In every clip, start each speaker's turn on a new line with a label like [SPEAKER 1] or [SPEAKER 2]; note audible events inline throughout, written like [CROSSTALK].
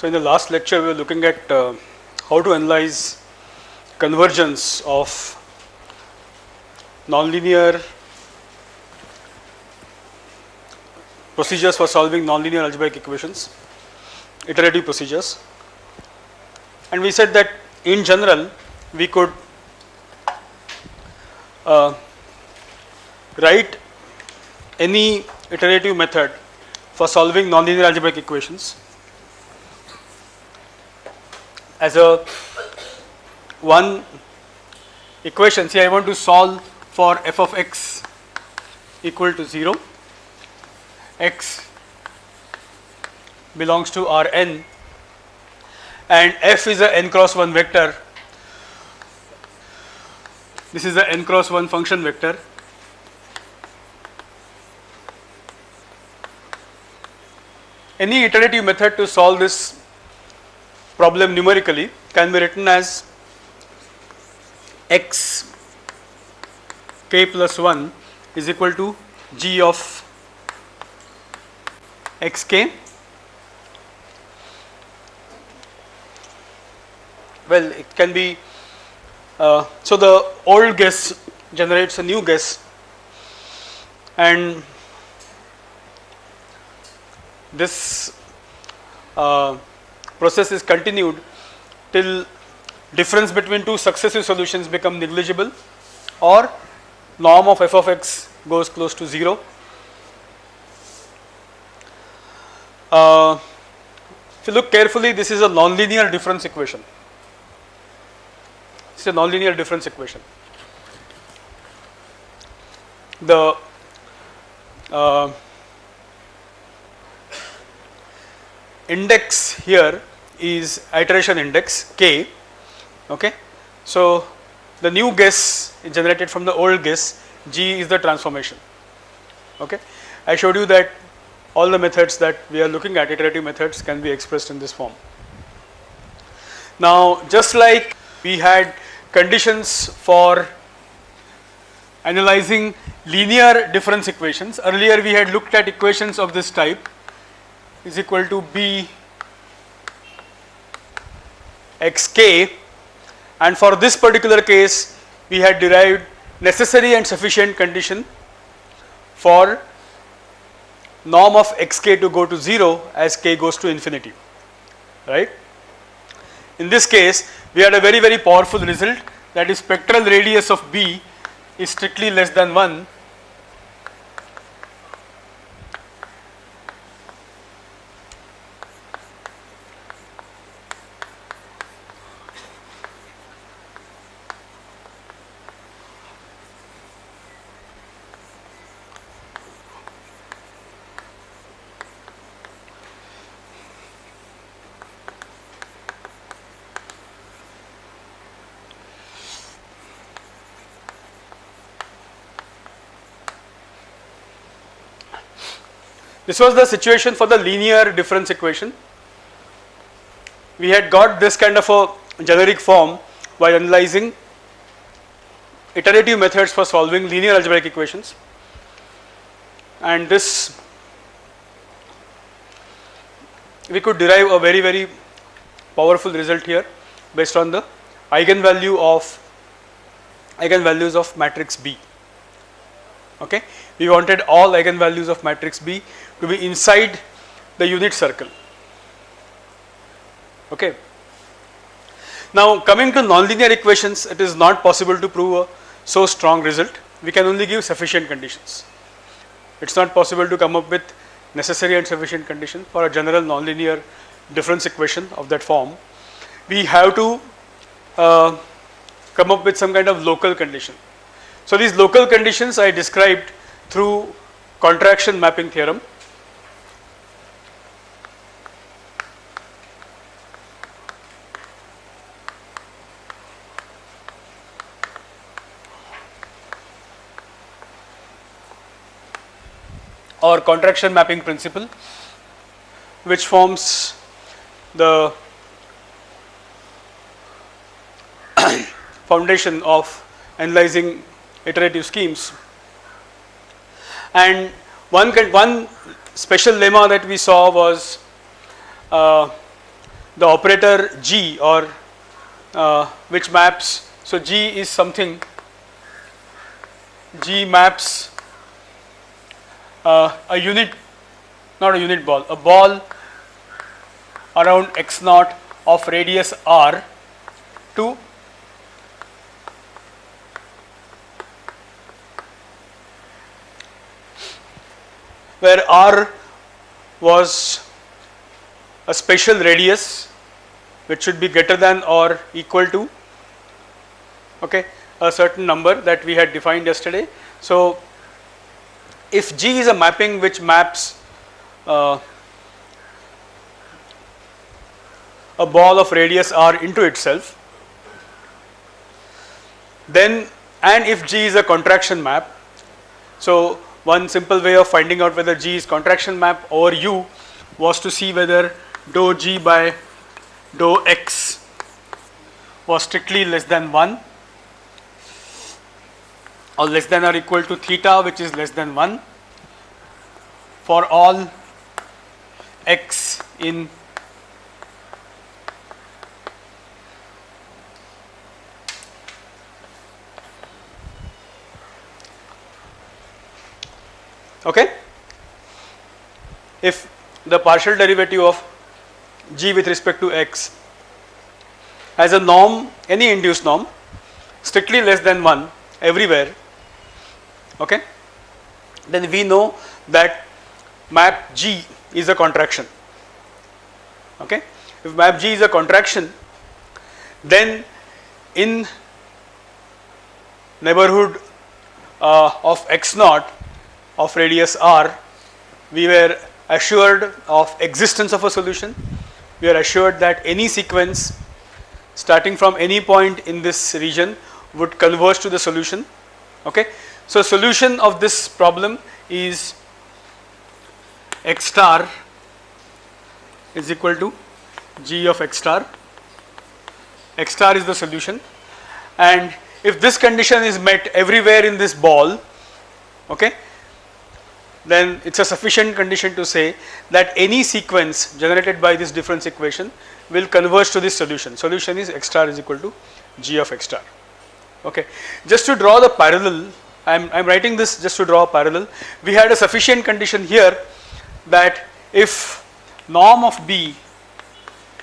[SPEAKER 1] So, in the last lecture we were looking at uh, how to analyze convergence of nonlinear procedures for solving nonlinear algebraic equations, iterative procedures. And we said that in general we could uh, write any iterative method for solving nonlinear algebraic equations as a one equation. Say I want to solve for f of x equal to 0 x belongs to Rn and f is a n cross 1 vector. This is a n cross 1 function vector. Any iterative method to solve this problem numerically can be written as x k plus 1 is equal to g of x k. Well, it can be uh, so the old guess generates a new guess and this uh, process is continued till difference between two successive solutions become negligible or norm of f of x goes close to 0. Uh, if you look carefully this is a nonlinear difference equation. It is a nonlinear difference equation. The uh, index here is iteration index k okay. So the new guess is generated from the old guess g is the transformation okay. I showed you that all the methods that we are looking at iterative methods can be expressed in this form. Now just like we had conditions for analyzing linear difference equations earlier we had looked at equations of this type is equal to b xk and for this particular case we had derived necessary and sufficient condition for norm of xk to go to 0 as k goes to infinity right. In this case we had a very very powerful result that is spectral radius of b is strictly less than 1 This was the situation for the linear difference equation. We had got this kind of a generic form by analyzing iterative methods for solving linear algebraic equations. And this we could derive a very very powerful result here based on the eigenvalue of eigenvalues of matrix B. Okay? We wanted all eigenvalues of matrix B to be inside the unit circle. Okay. Now coming to nonlinear equations it is not possible to prove a so strong result we can only give sufficient conditions. It is not possible to come up with necessary and sufficient condition for a general nonlinear difference equation of that form. We have to uh, come up with some kind of local condition. So these local conditions I described through contraction mapping theorem or contraction mapping principle which forms the [COUGHS] foundation of analyzing iterative schemes. And one one special lemma that we saw was uh, the operator G or uh, which maps, so G is something, G maps uh, a unit, not a unit ball, a ball around x naught of radius r to where r was a special radius which should be greater than or equal to okay a certain number that we had defined yesterday. So, if G is a mapping which maps uh, a ball of radius r into itself then and if G is a contraction map. So, one simple way of finding out whether G is contraction map or U was to see whether dou G by dou X was strictly less than 1 or less than or equal to theta which is less than 1 for all x in okay. If the partial derivative of g with respect to x has a norm any induced norm strictly less than 1 everywhere okay? Then we know that map g is a contraction. Okay? If map g is a contraction then in neighborhood uh, of x naught of radius r we were assured of existence of a solution. We are assured that any sequence starting from any point in this region would converge to the solution. Okay so solution of this problem is x star is equal to g of x star x star is the solution and if this condition is met everywhere in this ball okay then it is a sufficient condition to say that any sequence generated by this difference equation will converge to this solution. Solution is x star is equal to g of x star. Okay. Just to draw the parallel, I am, I am writing this just to draw a parallel. We had a sufficient condition here that if norm of B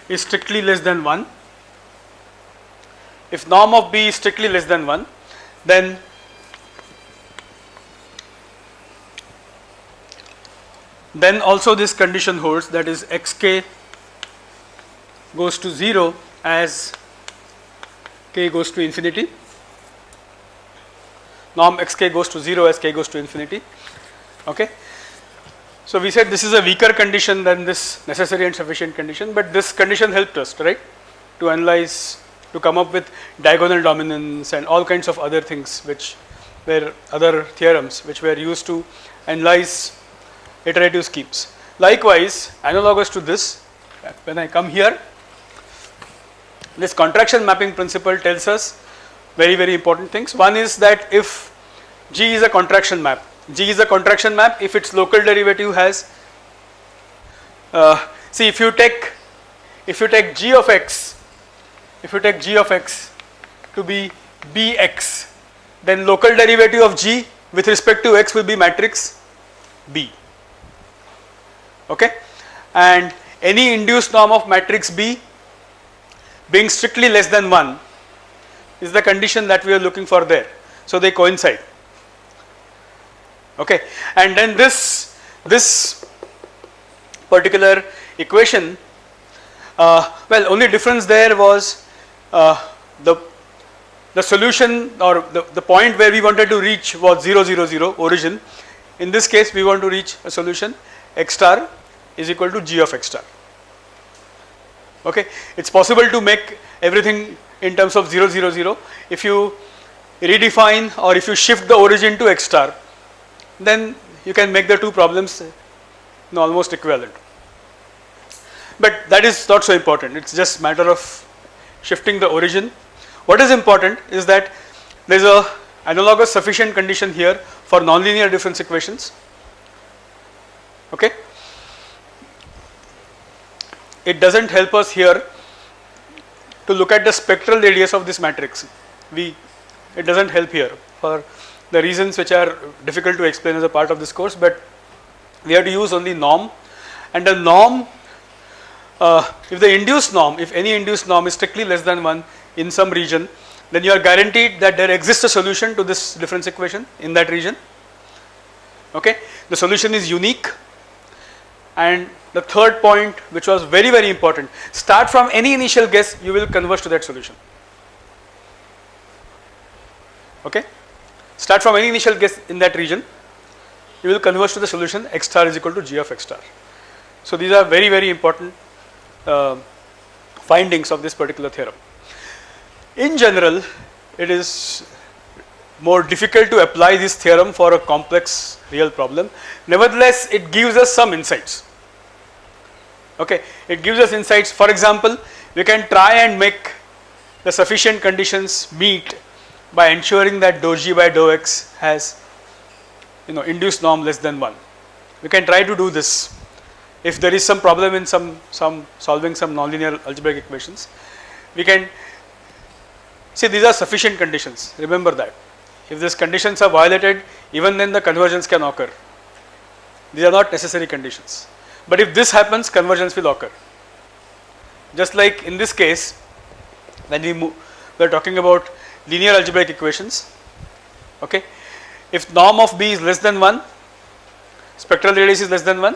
[SPEAKER 1] is strictly less than 1, if norm of B is strictly less than 1, then then also this condition holds that is xk goes to 0 as k goes to infinity norm xk goes to 0 as k goes to infinity. Okay? So we said this is a weaker condition than this necessary and sufficient condition but this condition helped us right? To analyze to come up with diagonal dominance and all kinds of other things which were other theorems which were used to analyze iterative schemes. Likewise, analogous to this, when I come here, this contraction mapping principle tells us very, very important things. One is that if G is a contraction map, G is a contraction map if its local derivative has, uh, see if you take, if you take G of x, if you take G of x to be Bx, then local derivative of G with respect to x will be matrix B okay and any induced norm of matrix B being strictly less than 1 is the condition that we are looking for there. So they coincide. Okay. And then this this particular equation uh, well only difference there was uh, the the solution or the, the point where we wanted to reach was 0 0 0 origin. In this case we want to reach a solution x star is equal to g of x star. Okay, it is possible to make everything in terms of 0 0 0. If you redefine or if you shift the origin to x star, then you can make the two problems uh, almost equivalent. But that is not so important, it is just matter of shifting the origin. What is important is that there is a analogous sufficient condition here for nonlinear difference equations. Okay it doesn't help us here to look at the spectral radius of this matrix. We, it doesn't help here for the reasons which are difficult to explain as a part of this course, but we have to use only norm and the norm, uh, if the induced norm, if any induced norm is strictly less than 1 in some region, then you are guaranteed that there exists a solution to this difference equation in that region. Okay. The solution is unique and the third point which was very very important start from any initial guess you will converge to that solution. Okay? Start from any initial guess in that region you will converge to the solution x star is equal to g of x star. So these are very very important uh, findings of this particular theorem. In general it is more difficult to apply this theorem for a complex real problem. Nevertheless it gives us some insights okay it gives us insights. For example we can try and make the sufficient conditions meet by ensuring that dou g by dou x has you know induced norm less than 1 we can try to do this if there is some problem in some some solving some nonlinear algebraic equations. We can see these are sufficient conditions. Remember that. If these conditions are violated even then the convergence can occur. These are not necessary conditions but if this happens convergence will occur. Just like in this case when we move, we are talking about linear algebraic equations okay. If norm of B is less than 1 spectral radius is less than 1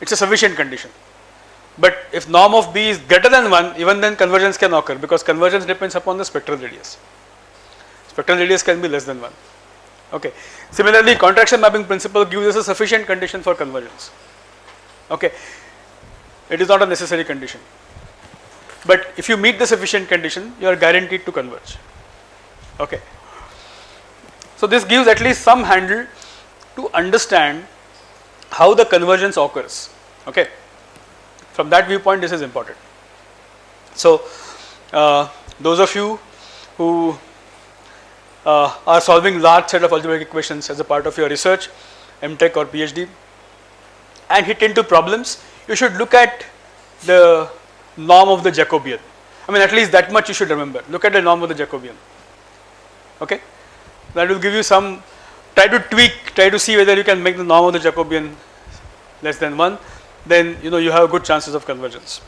[SPEAKER 1] it is a sufficient condition. But if norm of B is greater than 1 even then convergence can occur because convergence depends upon the spectral radius. Spectral radius can be less than 1 okay. Similarly contraction mapping principle gives us a sufficient condition for convergence okay. It is not a necessary condition. But if you meet the sufficient condition you are guaranteed to converge. Okay. So this gives at least some handle to understand how the convergence occurs. Okay. From that viewpoint this is important. So uh, those of you who uh, are solving large set of algebraic equations as a part of your research mtech or phd and hit into problems, you should look at the norm of the Jacobian. I mean at least that much you should remember. Look at the norm of the Jacobian. Okay, that will give you some. Try to tweak. Try to see whether you can make the norm of the Jacobian less than one. Then you know you have good chances of convergence.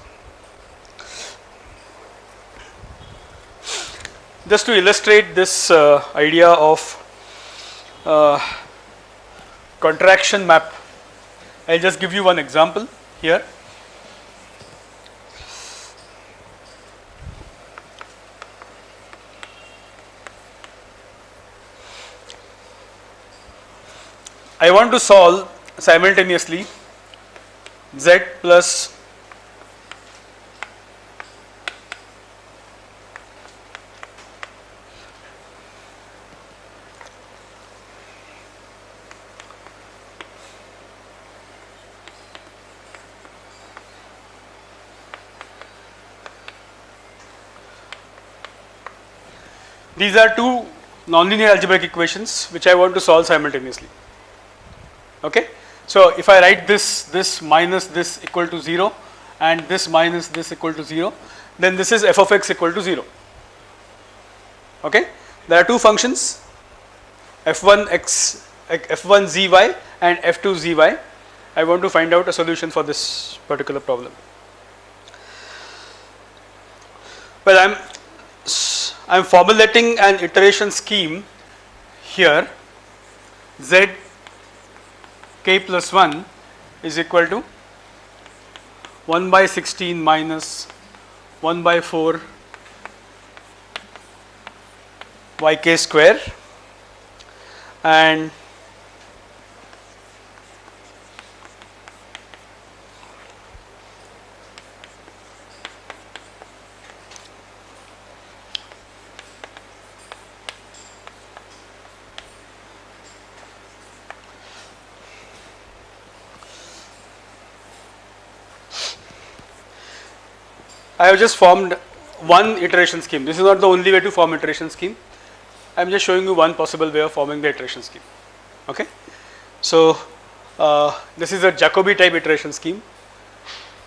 [SPEAKER 1] Just to illustrate this uh, idea of uh, contraction map I will just give you one example here. I want to solve simultaneously z plus These are two nonlinear algebraic equations which I want to solve simultaneously. Okay. So, if I write this, this minus this equal to 0 and this minus this equal to 0, then this is f of x equal to 0. Okay. There are two functions f1 x f1 zy and f2 zy. I want to find out a solution for this particular problem. Well, I am I am formulating an iteration scheme here. Z k plus 1 is equal to 1 by 16 minus 1 by 4 yk square. And I have just formed one iteration scheme. This is not the only way to form iteration scheme. I am just showing you one possible way of forming the iteration scheme. Okay. So, uh, this is a Jacobi type iteration scheme.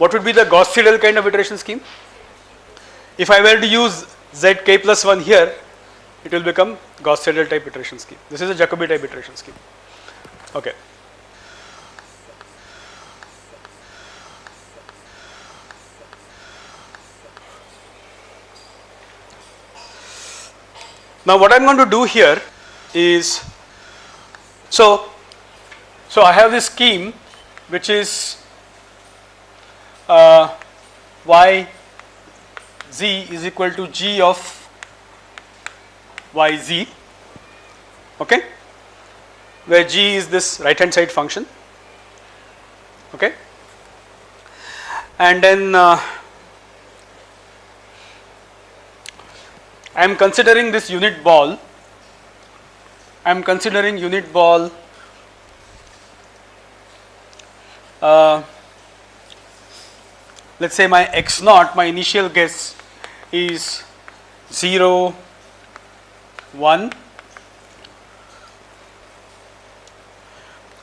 [SPEAKER 1] what would be the Gauss Seidel kind of iteration scheme? If I were to use zk plus 1 here, it will become Gauss Seidel type iteration scheme. This is a Jacobi type iteration scheme. Okay. Now what I am going to do here is, so, so I have this scheme which is uh, y z is equal to g of y z okay? Where g is this right hand side function okay? And then uh, I am considering this unit ball. I am considering unit ball uh, let us say my x naught my initial guess is 0 1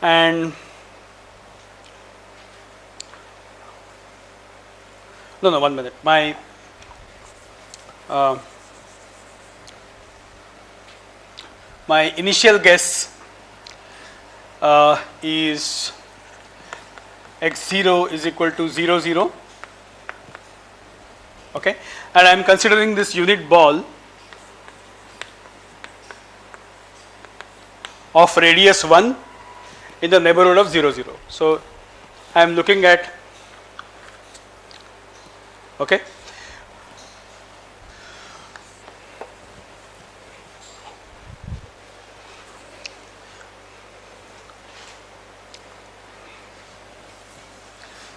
[SPEAKER 1] and no no one minute. My uh, my initial guess uh, is x0 is equal to 0 0 okay? And I am considering this unit ball of radius 1 in the neighborhood of 0 0. So, I am looking at okay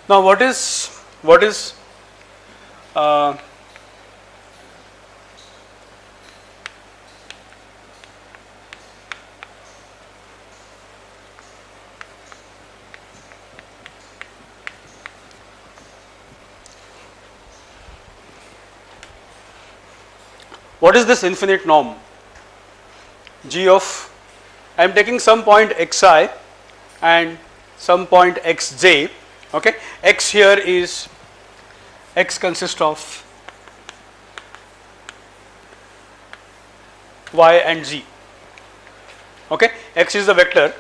[SPEAKER 1] Now, what is what is uh, what is this infinite norm? G of I am taking some point xi and some point xj okay? X here is x consists of y and z. Okay? X is the vector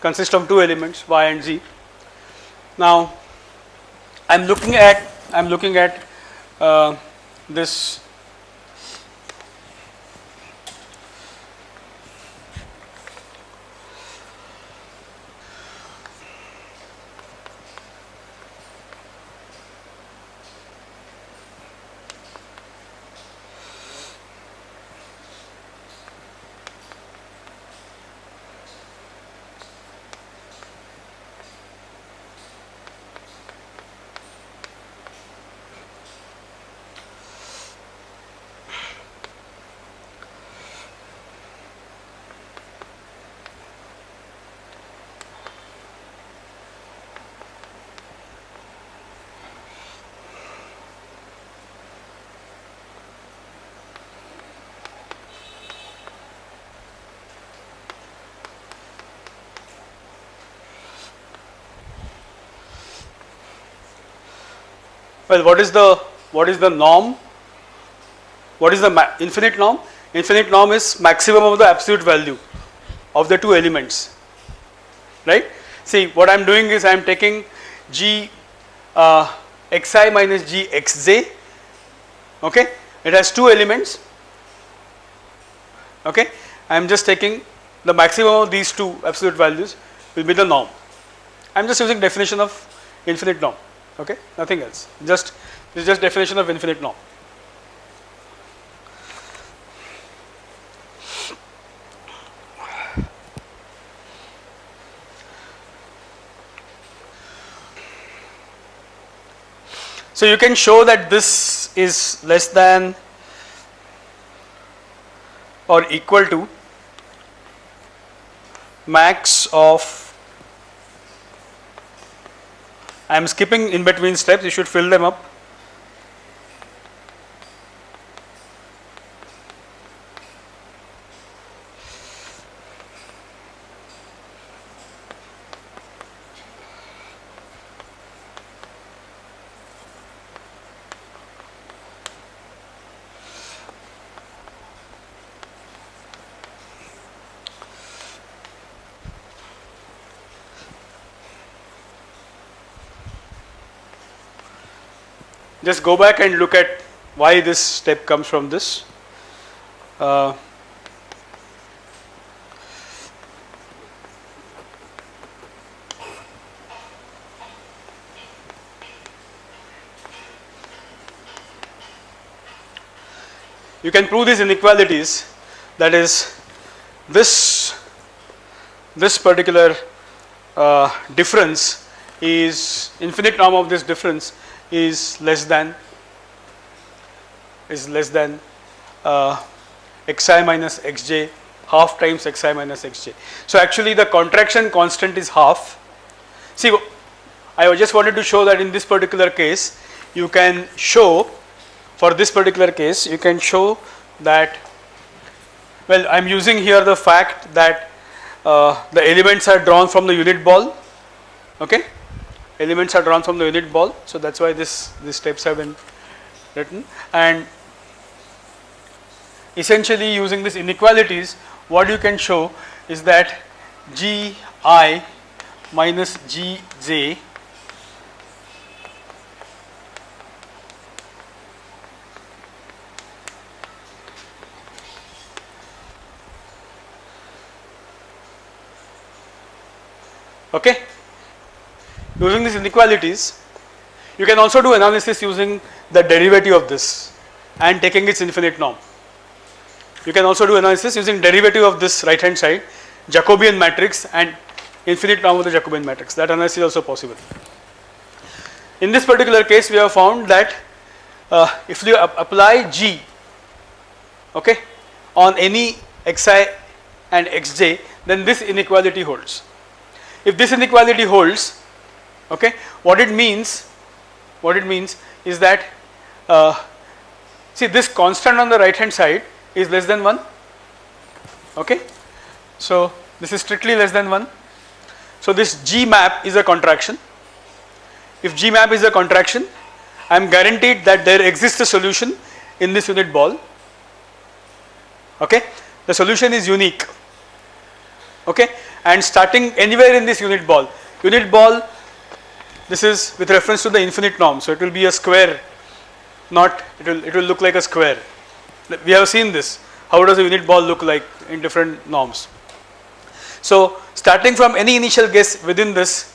[SPEAKER 1] consists of two elements y and z. Now i'm looking at i'm looking at uh, this Well, what is the what is the norm? What is the infinite norm? Infinite norm is maximum of the absolute value of the two elements, right? See, what I am doing is I am taking g uh, xi minus g xj, okay? It has two elements, okay? I am just taking the maximum of these two absolute values will be the norm. I am just using definition of infinite norm okay? Nothing else. Just this is just definition of infinite norm. So you can show that this is less than or equal to max of I am skipping in between steps, you should fill them up. Just go back and look at why this step comes from this. Uh, you can prove these inequalities that is this this particular uh, difference is infinite norm of this difference is less than is less than uh, xi minus xj half times xi minus xj. So actually the contraction constant is half. See I just wanted to show that in this particular case you can show for this particular case you can show that well I am using here the fact that uh, the elements are drawn from the unit ball okay elements are drawn from the unit ball. So that's why this these steps have been written and essentially using these inequalities what you can show is that g i minus g j okay using these inequalities you can also do analysis using the derivative of this and taking its infinite norm. You can also do analysis using derivative of this right hand side Jacobian matrix and infinite norm of the Jacobian matrix that analysis is also possible. In this particular case we have found that uh, if you apply G okay on any xi and xj then this inequality holds. If this inequality holds okay? What it means what it means is that uh, see this constant on the right hand side is less than 1 okay? So this is strictly less than 1 so this g map is a contraction. If g map is a contraction I am guaranteed that there exists a solution in this unit ball. Okay? The solution is unique. Okay? And starting anywhere in this unit ball unit ball this is with reference to the infinite norm. So, it will be a square not it will it will look like a square. We have seen this how does a unit ball look like in different norms. So, starting from any initial guess within this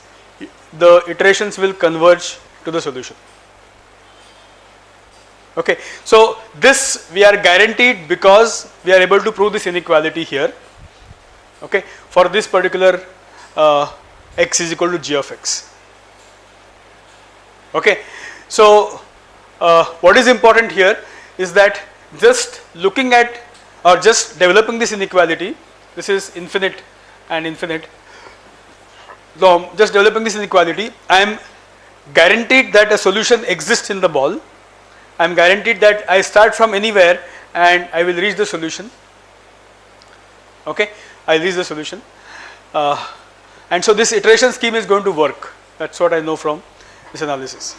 [SPEAKER 1] the iterations will converge to the solution. Okay. So, this we are guaranteed because we are able to prove this inequality here okay, for this particular uh, x is equal to g of x. Okay. So, uh, what is important here is that just looking at or just developing this inequality, this is infinite and infinite. So, just developing this inequality, I am guaranteed that a solution exists in the ball. I am guaranteed that I start from anywhere and I will reach the solution. Okay, I reach the solution. Uh, and so this iteration scheme is going to work. That's what I know from this analysis.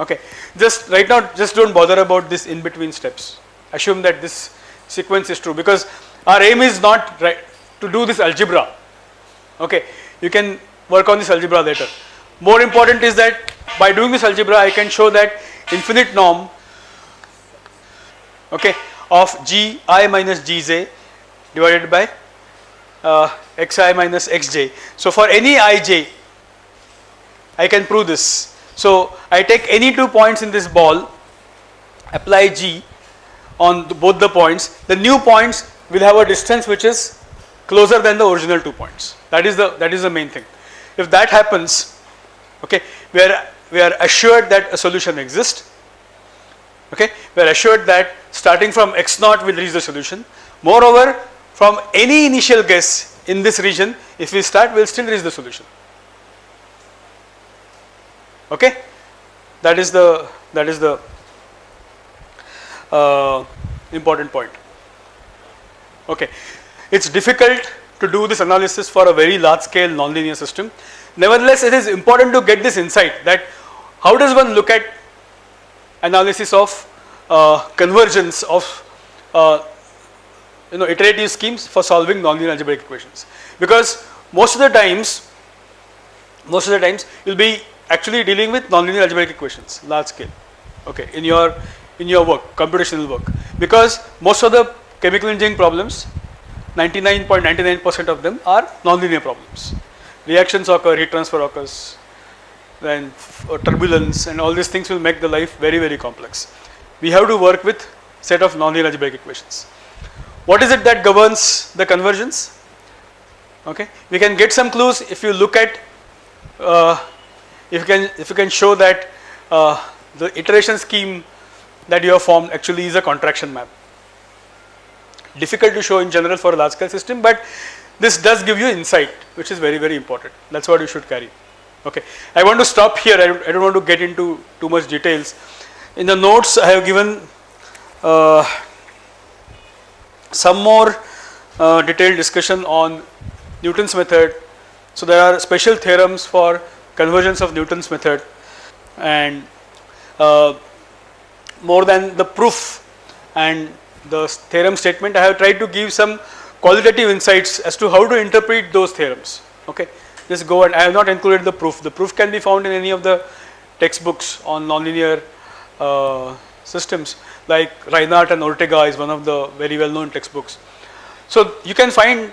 [SPEAKER 1] Okay, just right now just do not bother about this in between steps. Assume that this sequence is true because our aim is not right to do this algebra. Okay, you can work on this algebra later. More important is that by doing this algebra I can show that infinite norm okay, of g i minus g j divided by uh, xi minus xj. So, for any ij I can prove this. So, I take any two points in this ball, apply G on the, both the points, the new points will have a distance which is closer than the original two points. That is the that is the main thing. If that happens, okay, we are we are assured that a solution exists. Okay, we are assured that starting from x naught will reach the solution. Moreover, from any initial guess in this region, if we start, we will still reach the solution okay? That is the that is the uh, important point. Okay. It's difficult to do this analysis for a very large scale nonlinear system. Nevertheless it is important to get this insight that how does one look at analysis of uh, convergence of uh, you know iterative schemes for solving nonlinear algebraic equations? Because most of the times most of the times you will be actually dealing with nonlinear algebraic equations large scale okay, in your in your work, computational work, because most of the chemical engineering problems, 99.99 percent of them are nonlinear problems. Reactions occur, heat transfer occurs, then uh, turbulence, and all these things will make the life very very complex. We have to work with set of nonlinear algebraic equations. What is it that governs the convergence? Okay, we can get some clues if you look at uh, if you can if you can show that uh, the iteration scheme that you have formed actually is a contraction map. Difficult to show in general for a large scale system, but this does give you insight, which is very very important. That's what you should carry. Okay, I want to stop here. I don't, I don't want to get into too much details. In the notes, I have given uh, some more uh, detailed discussion on Newton's method. So there are special theorems for convergence of Newton's method and uh, more than the proof and the theorem statement I have tried to give some qualitative insights as to how to interpret those theorems okay? Just go and I have not included the proof. The proof can be found in any of the textbooks on nonlinear uh, systems like Rheinboldt and Ortega is one of the very well known textbooks. So you can find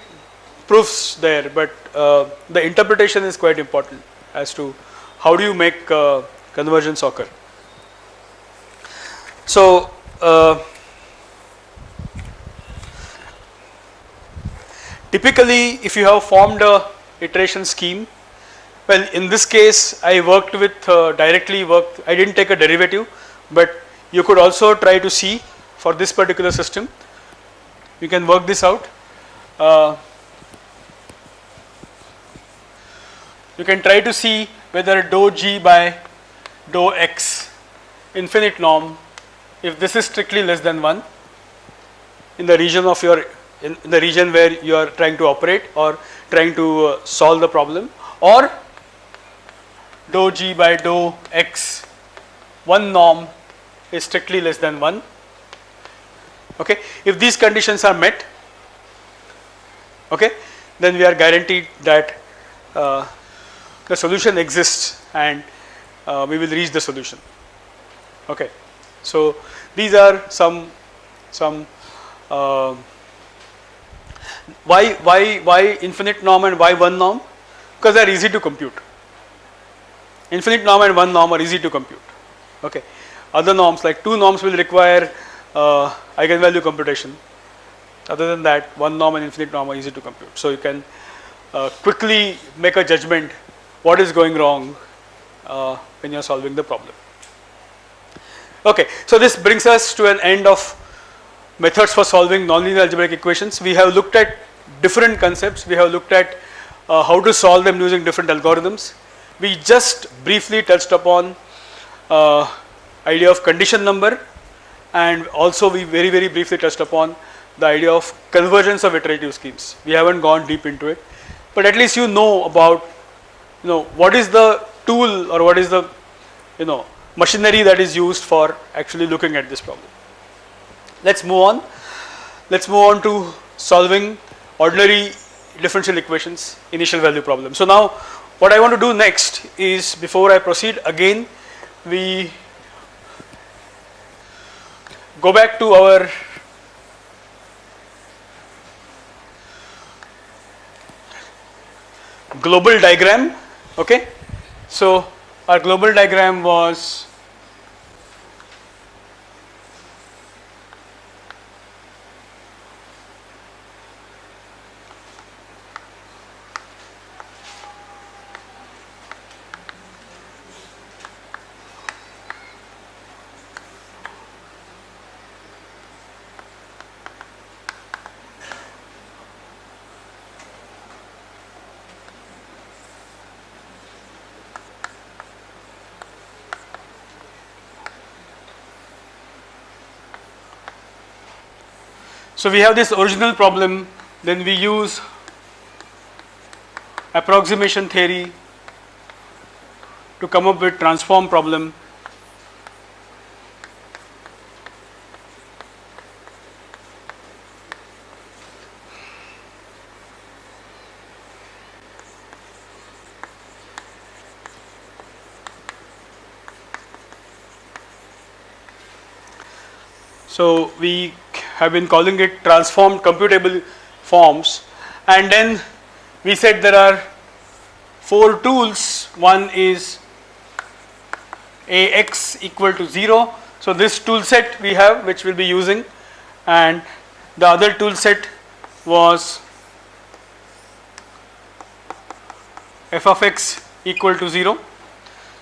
[SPEAKER 1] proofs there, but uh, the interpretation is quite important as to how do you make uh, convergence occur. So, uh, typically if you have formed a iteration scheme, well in this case I worked with uh, directly worked, I did not take a derivative, but you could also try to see for this particular system, you can work this out. Uh, you can try to see whether dou g by dou x infinite norm if this is strictly less than 1 in the region of your in, in the region where you are trying to operate or trying to uh, solve the problem or dou g by dou x one norm is strictly less than 1 okay? If these conditions are met okay then we are guaranteed that uh, the solution exists and uh, we will reach the solution. Okay. So these are some some uh, why why why infinite norm and why one norm? Because they are easy to compute. Infinite norm and one norm are easy to compute. Okay. Other norms like two norms will require uh, eigenvalue computation. Other than that one norm and infinite norm are easy to compute. So you can uh, quickly make a judgment what is going wrong uh, when you are solving the problem. Okay, so this brings us to an end of methods for solving nonlinear algebraic equations. We have looked at different concepts, we have looked at uh, how to solve them using different algorithms. We just briefly touched upon uh, idea of condition number and also we very very briefly touched upon the idea of convergence of iterative schemes. We haven't gone deep into it, but at least you know about you know what is the tool or what is the you know machinery that is used for actually looking at this problem. Let's move on. Let's move on to solving ordinary differential equations initial value problem. So now what I want to do next is before I proceed again we go back to our global diagram okay. So our global diagram was So we have this original problem then we use approximation theory to come up with transform problem. So we have been calling it transformed computable forms and then we said there are four tools. One is Ax equal to 0. So this tool set we have which we will be using and the other tool set was f of x equal to 0.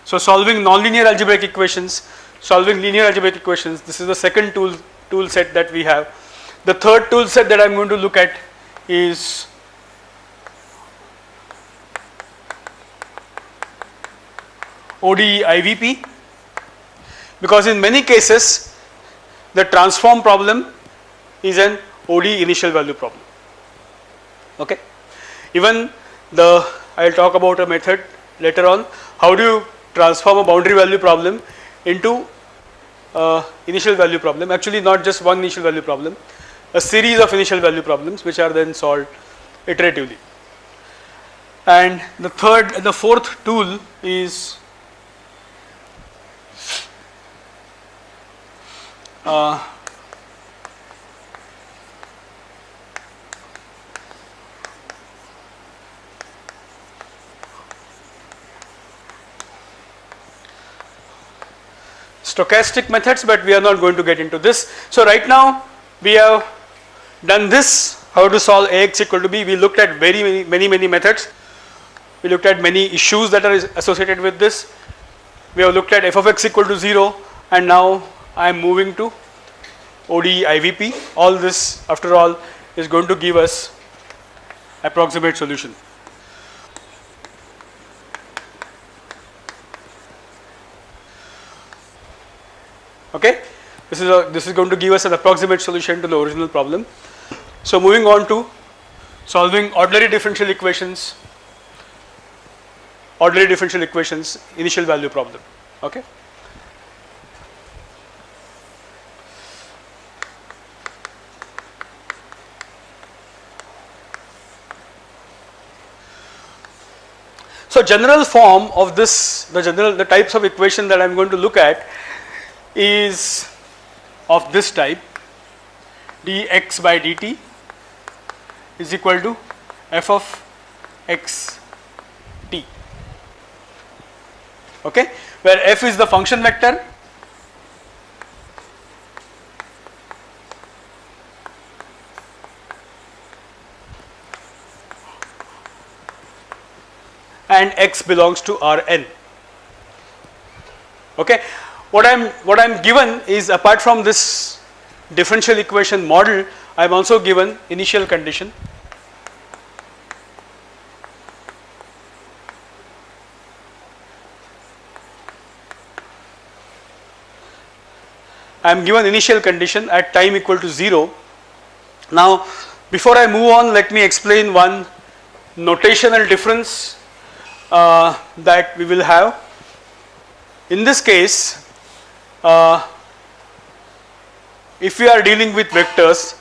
[SPEAKER 1] So solving nonlinear algebraic equations, solving linear algebraic equations, this is the second tool, tool set that we have. The third tool set that I am going to look at is ODE IVP because in many cases the transform problem is an ODE initial value problem. Okay. Even the I will talk about a method later on how do you transform a boundary value problem into initial value problem actually not just one initial value problem a series of initial value problems which are then solved iteratively. And the third the fourth tool is uh, stochastic methods but we are not going to get into this. So right now we have done this how to solve Ax equal to b we looked at very many many many methods we looked at many issues that are associated with this we have looked at f of x equal to 0 and now I am moving to ODE IVP all this after all is going to give us approximate solution. Okay? This is a this is going to give us an approximate solution to the original problem. So moving on to solving ordinary differential equations ordinary differential equations initial value problem. Okay? So general form of this, the general, the types of equation that I am going to look at is of this type dx by dt is equal to f of x t. Okay? Where f is the function vector and x belongs to Rn. Okay what I'm what I'm given is apart from this differential equation model I am also given initial condition I am given initial condition at time equal to 0. Now before I move on let me explain one notational difference uh, that we will have. In this case uh, if we are dealing with vectors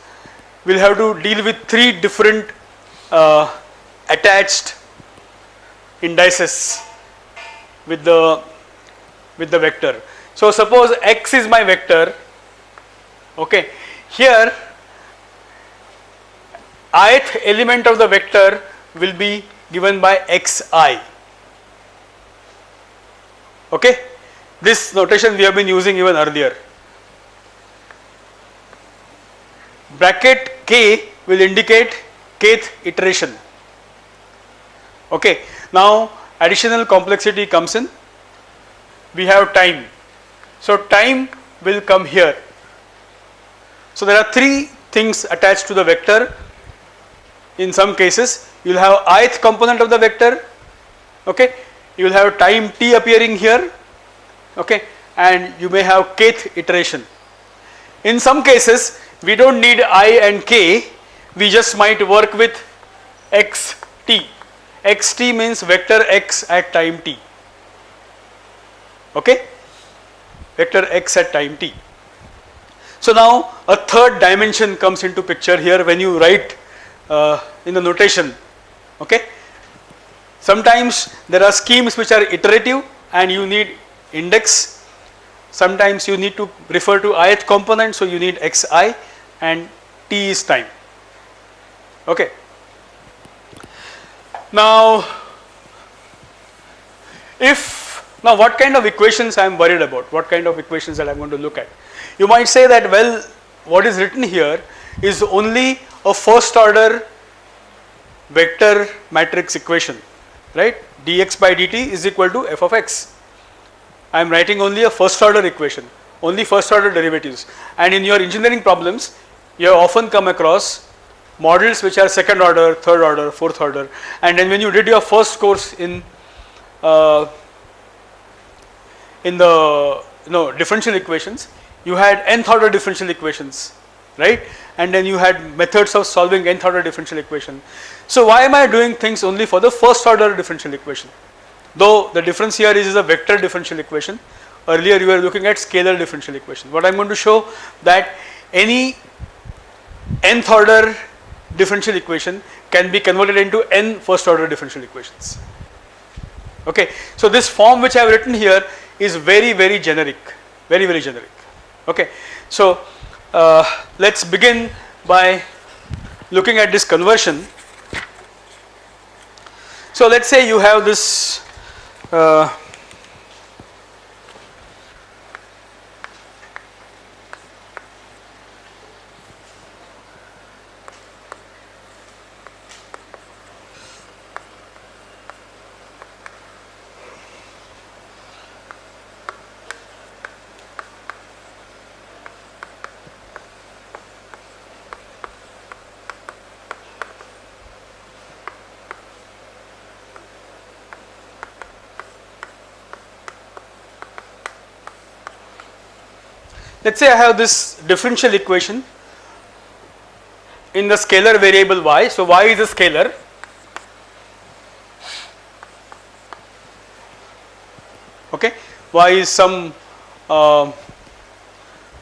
[SPEAKER 1] we will have to deal with three different uh, attached indices with the with the vector. So suppose x is my vector okay here ith element of the vector will be given by xi okay this notation we have been using even earlier. Bracket k will indicate kth iteration. Okay. Now additional complexity comes in. We have time. So time will come here. So there are three things attached to the vector. In some cases you will have ith component of the vector. Okay. You will have time t appearing here okay and you may have kth iteration. In some cases we do not need i and k we just might work with xt, xt means vector x at time t okay vector x at time t. So now a third dimension comes into picture here when you write uh, in the notation okay. Sometimes there are schemes which are iterative and you need index. sometimes you need to refer to ith component so you need xi and t is time. Okay. Now if now what kind of equations I am worried about? What kind of equations that I am going to look at? You might say that well what is written here is only a first order vector matrix equation right? dx by dt is equal to f of x I am writing only a first order equation only first order derivatives. And in your engineering problems you have often come across models which are second order, third order, fourth order. And then when you did your first course in uh, in the know differential equations you had nth order differential equations right? And then you had methods of solving nth order differential equation. So why am I doing things only for the first order differential equation though the difference here is, is a vector differential equation earlier you were looking at scalar differential equation what I am going to show that any nth order differential equation can be converted into n first order differential equations. Okay. So, this form which I have written here is very very generic very very generic. Okay. So, uh, let us begin by looking at this conversion. So, let us say you have this uh, let us say I have this differential equation in the scalar variable y. So, y is a scalar. Okay? Y is some uh,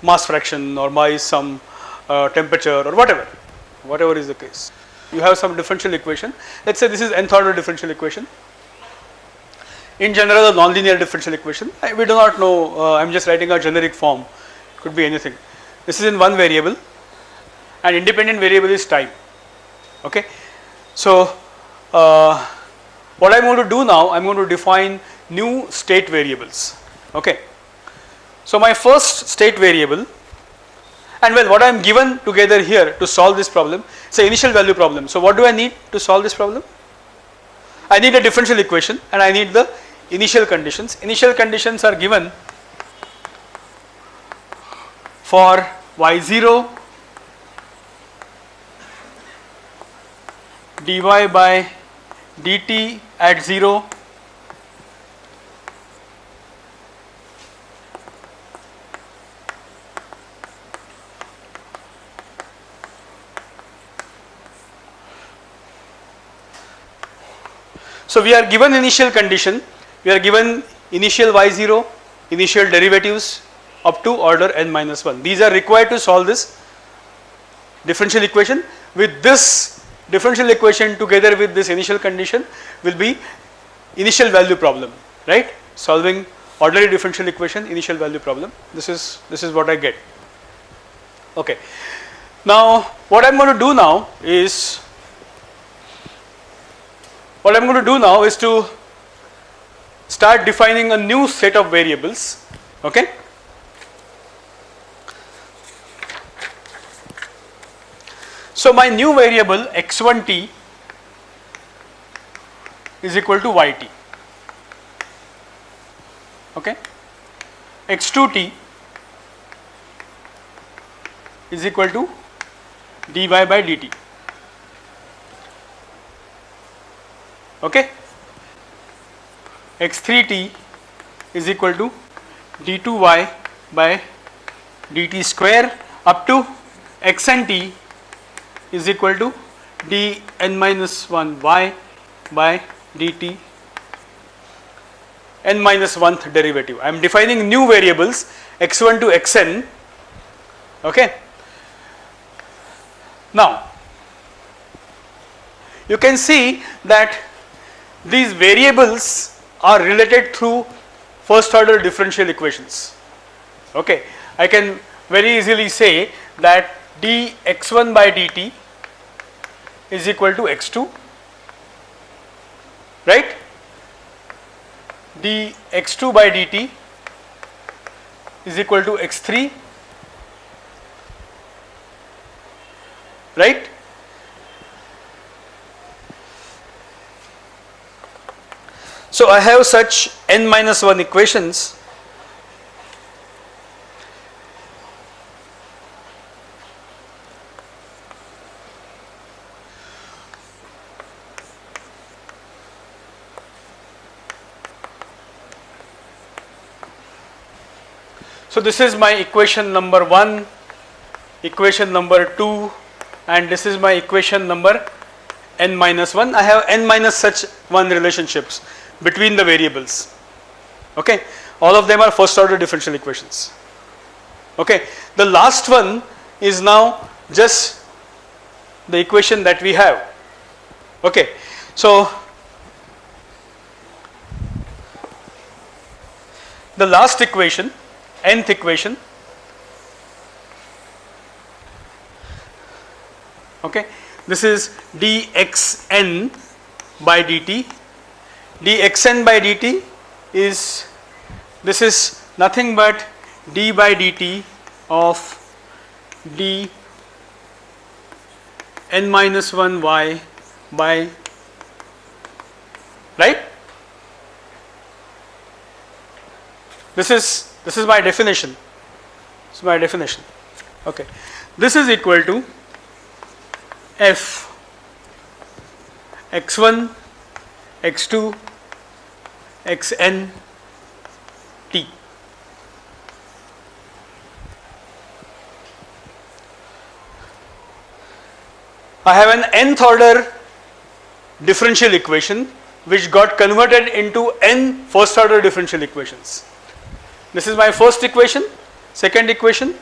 [SPEAKER 1] mass fraction or y is some uh, temperature or whatever. Whatever is the case. You have some differential equation. Let us say this is nth order differential equation. In general a nonlinear differential equation. I, we do not know uh, I am just writing a generic form could be anything. This is in one variable and independent variable is time. Okay. So, uh, what I am going to do now I am going to define new state variables. Okay. So, my first state variable and well what I am given together here to solve this problem is an initial value problem. So, what do I need to solve this problem? I need a differential equation and I need the initial conditions. Initial conditions are given for y0 dy by dt at 0 So, we are given initial condition, we are given initial y0, initial derivatives up to order n minus 1. These are required to solve this differential equation. With this differential equation together with this initial condition will be initial value problem, right? Solving ordinary differential equation initial value problem. This is this is what I get. Okay. Now what I am going to do now is what I am going to do now is to start defining a new set of variables okay So, my new variable x1t is equal to yt okay? x2t is equal to dy by dt. Okay? x3t is equal to d2y by dt square up to xnt is equal to d n minus 1 y by dt n minus 1th derivative. I am defining new variables x1 to xn okay. Now you can see that these variables are related through first order differential equations Okay, I can very easily say that dx1 by dt is equal to x2 right? Dx2 by dt is equal to x3 right? So i have such n minus 1 equations this is my equation number 1, equation number 2 and this is my equation number n minus 1. I have n minus such 1 relationships between the variables. Okay. All of them are first order differential equations. Okay. The last one is now just the equation that we have. Okay. So, the last equation nth equation. Okay. This is dxn by dt. dxn by dt is this is nothing but d by dt of d n minus 1 y by right? This is this is my definition. This is my definition. Okay. This is equal to f x1, x2, xn t. I have an nth order differential equation which got converted into n first order differential equations. This is my first equation, second equation,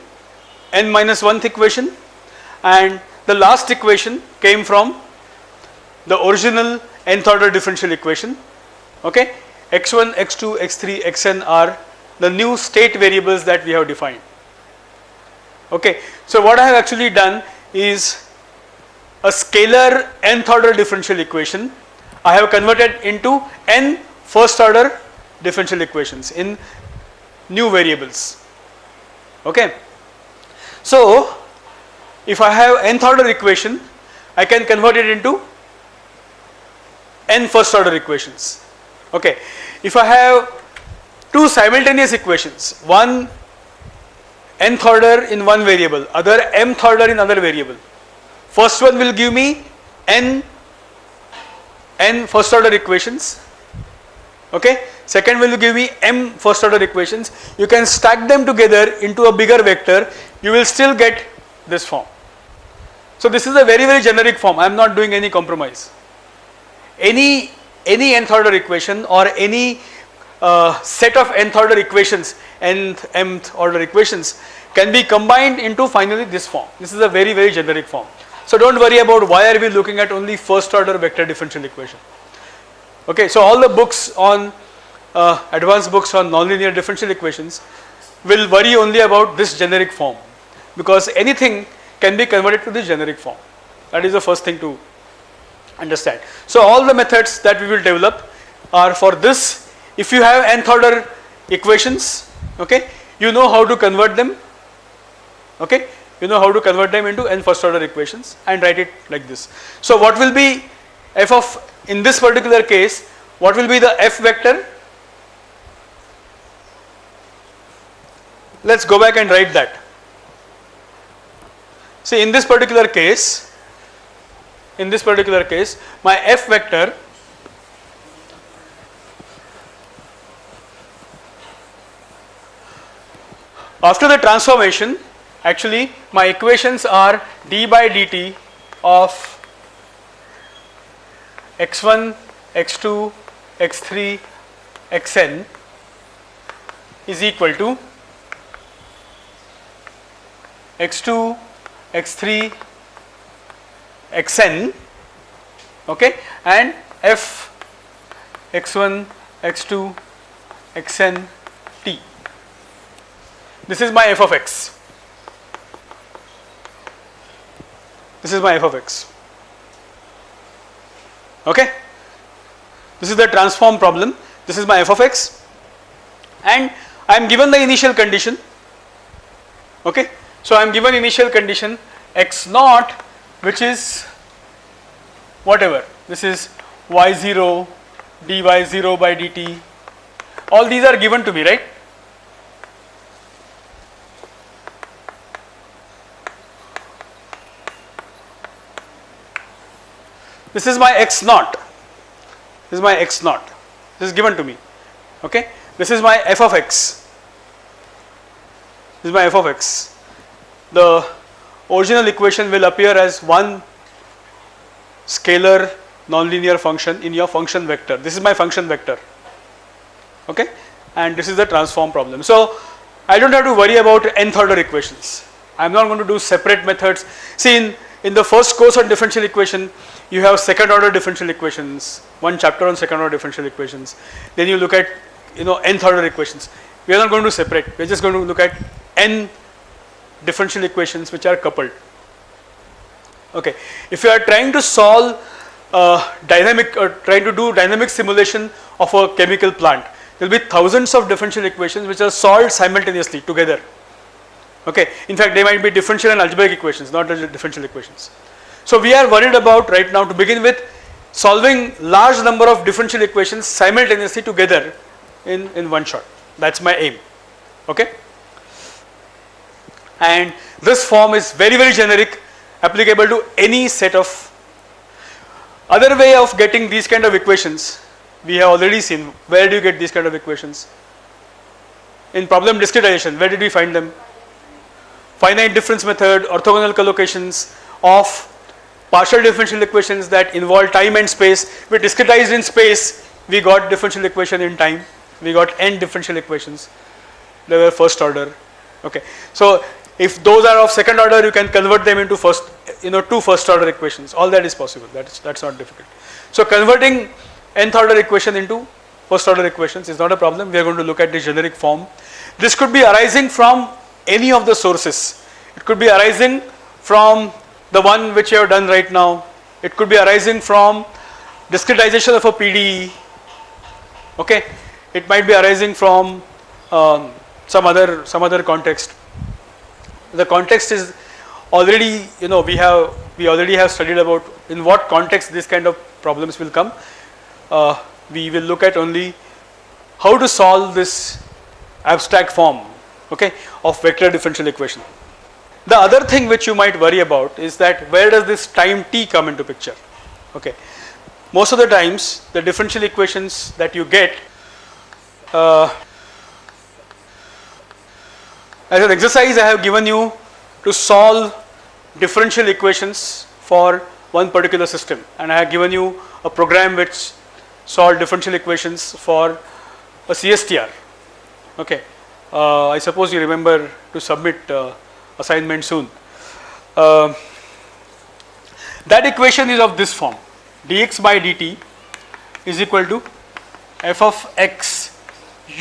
[SPEAKER 1] n minus 1th equation. And the last equation came from the original nth order differential equation. Okay? X1 x2 x3 xn are the new state variables that we have defined. Okay? So what i have actually done is a scalar nth order differential equation. I have converted into n first order differential equations. In new variables. Okay. So, if I have nth order equation, I can convert it into n first order equations. Okay. If I have two simultaneous equations, one nth order in one variable, other mth order in other variable. First one will give me n n first order equations okay? Second will give me m first order equations? You can stack them together into a bigger vector. You will still get this form. So this is a very very generic form. I am not doing any compromise. Any any nth order equation or any uh, set of nth order equations nth mth order equations can be combined into finally this form. This is a very very generic form. So don't worry about why are we looking at only first order vector differential equation Okay, so all the books on uh, advanced books on nonlinear differential equations will worry only about this generic form because anything can be converted to this generic form. That is the first thing to understand. So all the methods that we will develop are for this. If you have nth order equations, okay, you know how to convert them, okay, you know how to convert them into n first order equations and write it like this. So what will be f of in this particular case what will be the f vector? Let us go back and write that. See in this particular case in this particular case my f vector after the transformation actually my equations are d by dt of x1, x2, x3, xn is equal to x2, x3, xn okay and f x1, x2, x n t. this is my f of x. This is my f of x. Okay. This is the transform problem. This is my f of x and I am given the initial condition. Okay. So I am given initial condition x naught which is whatever this is y0 dy0 by dt all these are given to me right this is my x naught this is my x naught this is given to me okay this is my f of x this is my f of x the original equation will appear as one scalar nonlinear function in your function vector. This is my function vector, okay, and this is the transform problem. So I don't have to worry about nth order equations. I am not going to do separate methods. See, in, in the first course on differential equation, you have second order differential equations, one chapter on second order differential equations. Then you look at you know nth order equations. We are not going to separate. We are just going to look at n differential equations which are coupled. Okay, if you are trying to solve uh, dynamic or trying to do dynamic simulation of a chemical plant, there will be thousands of differential equations which are solved simultaneously together. Okay, in fact, they might be differential and algebraic equations, not differential equations. So we are worried about right now to begin with solving large number of differential equations simultaneously together in, in one shot. That's my aim. Okay and this form is very very generic applicable to any set of other way of getting these kind of equations we have already seen where do you get these kind of equations in problem discretization where did we find them finite difference method orthogonal collocations of partial differential equations that involve time and space we discretized in space we got differential equation in time we got n differential equations they were first order okay so if those are of second order, you can convert them into first, you know, two first order equations. All that is possible. That's that's not difficult. So converting nth order equation into first order equations is not a problem. We are going to look at the generic form. This could be arising from any of the sources. It could be arising from the one which you have done right now. It could be arising from discretization of a PDE. Okay, it might be arising from um, some other some other context the context is already you know we have we already have studied about in what context this kind of problems will come. Uh, we will look at only how to solve this abstract form okay of vector differential equation. The other thing which you might worry about is that where does this time t come into picture okay. Most of the times the differential equations that you get uh, as an exercise I have given you to solve differential equations for one particular system and I have given you a program which solve differential equations for a CSTR. Okay. Uh, I suppose you remember to submit uh, assignment soon. Uh, that equation is of this form. dx by dt is equal to f of x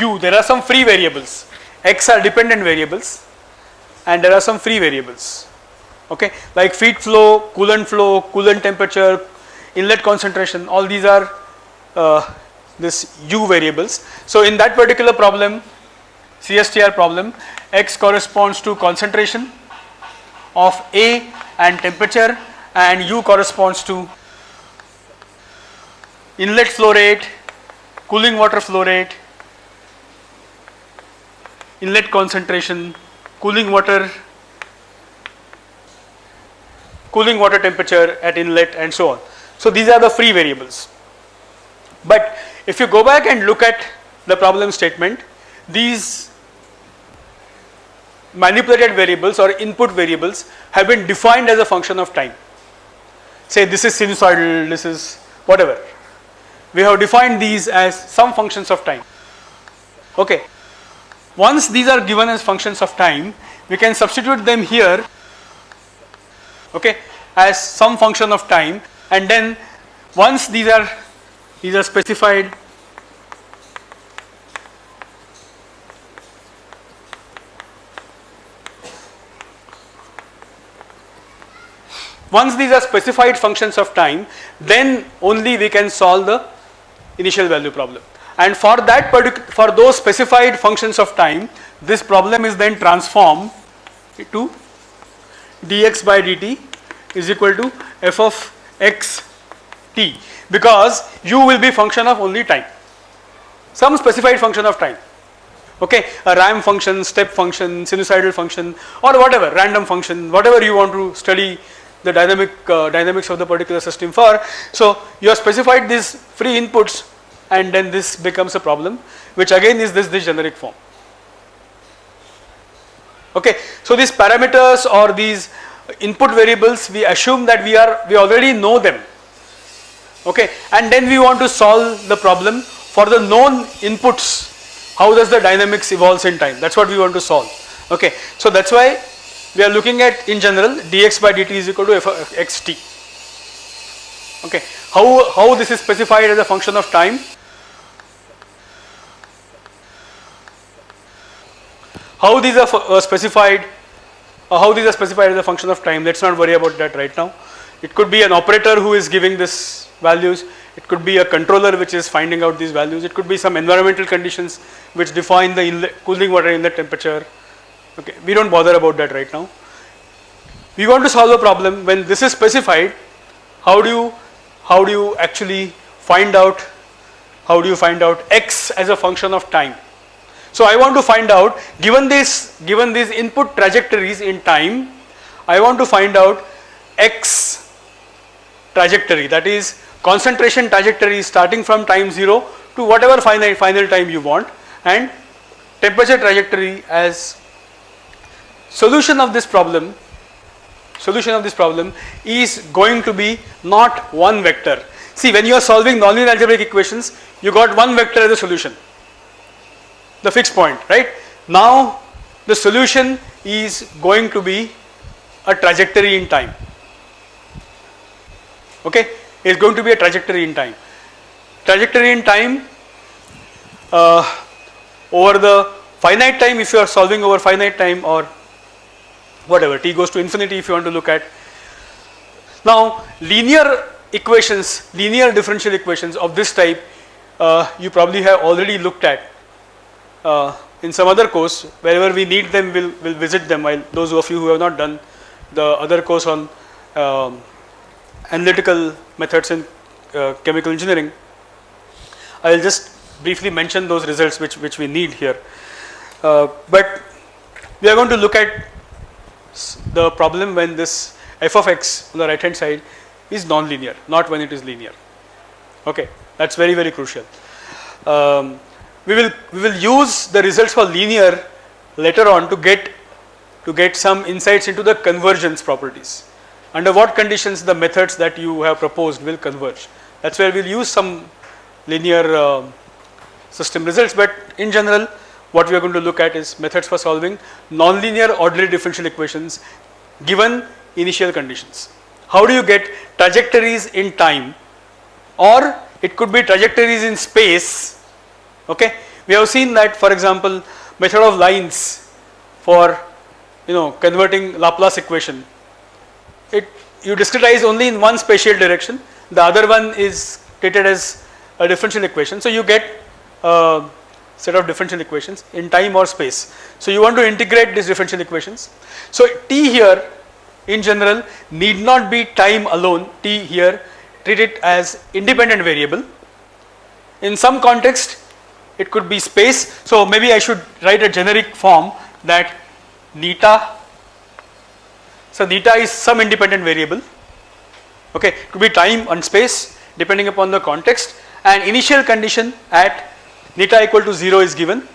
[SPEAKER 1] u. There are some free variables. x are dependent variables and there are some free variables. Okay? Like feed flow coolant flow coolant temperature inlet concentration all these are uh, this u variables. So in that particular problem CSTR problem x corresponds to concentration of A and temperature and u corresponds to inlet flow rate cooling water flow rate inlet concentration, cooling water, cooling water temperature at inlet and so on. So these are the free variables. But if you go back and look at the problem statement, these manipulated variables or input variables have been defined as a function of time. Say this is sinusoidal, this is whatever. We have defined these as some functions of time. Okay. Once these are given as functions of time, we can substitute them here okay, as some function of time and then once these are these are specified Once these are specified functions of time, then only we can solve the initial value problem. And for that particular, for those specified functions of time, this problem is then transformed to dx by dt is equal to f of x t because u will be function of only time, some specified function of time. Okay? A ramp function step function sinusoidal function or whatever random function whatever you want to study the dynamic uh, dynamics of the particular system for. So you have specified these free inputs and then this becomes a problem which again is this this generic form. Okay so these parameters or these input variables we assume that we are we already know them. Okay and then we want to solve the problem for the known inputs. How does the dynamics evolves in time? That is what we want to solve. Okay. So that is why we are looking at in general dx by dt is equal to f xt okay. How, how this is specified as a function of time how these are uh, specified uh, how these are specified as a function of time let us not worry about that right now it could be an operator who is giving this values it could be a controller which is finding out these values. It could be some environmental conditions which define the inlet, cooling water inlet temperature. Okay, we don't bother about that right now. We want to solve a problem when this is specified. How do you how do you actually find out how do you find out x as a function of time? So I want to find out given this given these input trajectories in time, I want to find out x trajectory that is concentration trajectory starting from time 0 to whatever final, final time you want and temperature trajectory as solution of this problem solution of this problem is going to be not one vector. See when you are solving nonlinear algebraic equations you got one vector as a solution the fixed point right. Now the solution is going to be a trajectory in time okay is going to be a trajectory in time. Trajectory in time uh, over the finite time if you are solving over finite time or whatever t goes to infinity if you want to look at. Now linear equations, linear differential equations of this type uh, you probably have already looked at uh, in some other course wherever we need them we'll, we'll visit them while those of you who have not done the other course on um, analytical methods in uh, chemical engineering. I will just briefly mention those results which, which we need here. Uh, but we are going to look at the problem when this f of x on the right hand side is non-linear, not when it is linear. Okay, that is very very crucial. Um, we will we will use the results for linear later on to get to get some insights into the convergence properties under what conditions the methods that you have proposed will converge. That is where we will use some linear uh, system results, but in general what we are going to look at is methods for solving nonlinear ordinary differential equations given initial conditions. How do you get trajectories in time or it could be trajectories in space okay. We have seen that for example method of lines for you know converting Laplace equation it you discretize only in one spatial direction the other one is treated as a differential equation. So you get a set of differential equations in time or space. So you want to integrate these differential equations. So t here in general need not be time alone t here treat it as independent variable. In some context it could be space. So maybe I should write a generic form that neta so theta is some independent variable okay could be time and space depending upon the context and initial condition at neta equal to 0 is given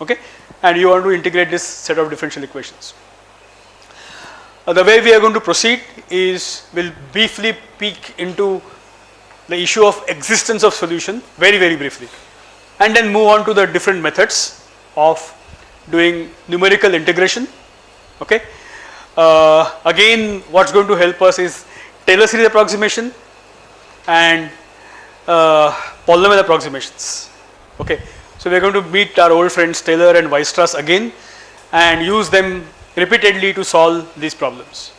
[SPEAKER 1] okay? And you want to integrate this set of differential equations. Uh, the way we are going to proceed is we will briefly peek into the issue of existence of solution very very briefly and then move on to the different methods of doing numerical integration okay? Uh, again what is going to help us is Taylor series approximation and uh, polynomial approximations okay. So we are going to meet our old friends Taylor and Weierstrass again and use them repeatedly to solve these problems.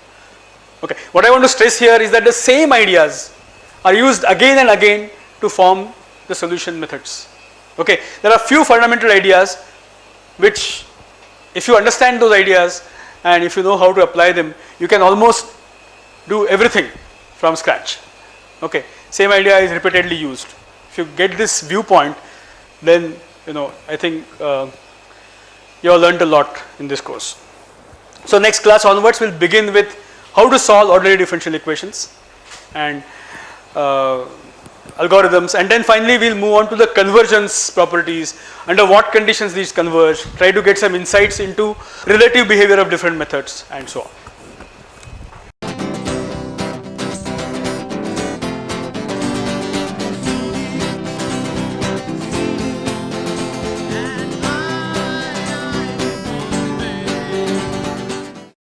[SPEAKER 1] Okay. What I want to stress here is that the same ideas are used again and again to form the solution methods. Okay. There are few fundamental ideas which if you understand those ideas and if you know how to apply them you can almost do everything from scratch. Okay. Same idea is repeatedly used. If you get this viewpoint then you know I think uh, you have learned a lot in this course. So next class onwards we will begin with how to solve ordinary differential equations and uh, algorithms and then finally we will move on to the convergence properties under what conditions these converge try to get some insights into relative behavior of different methods and so on.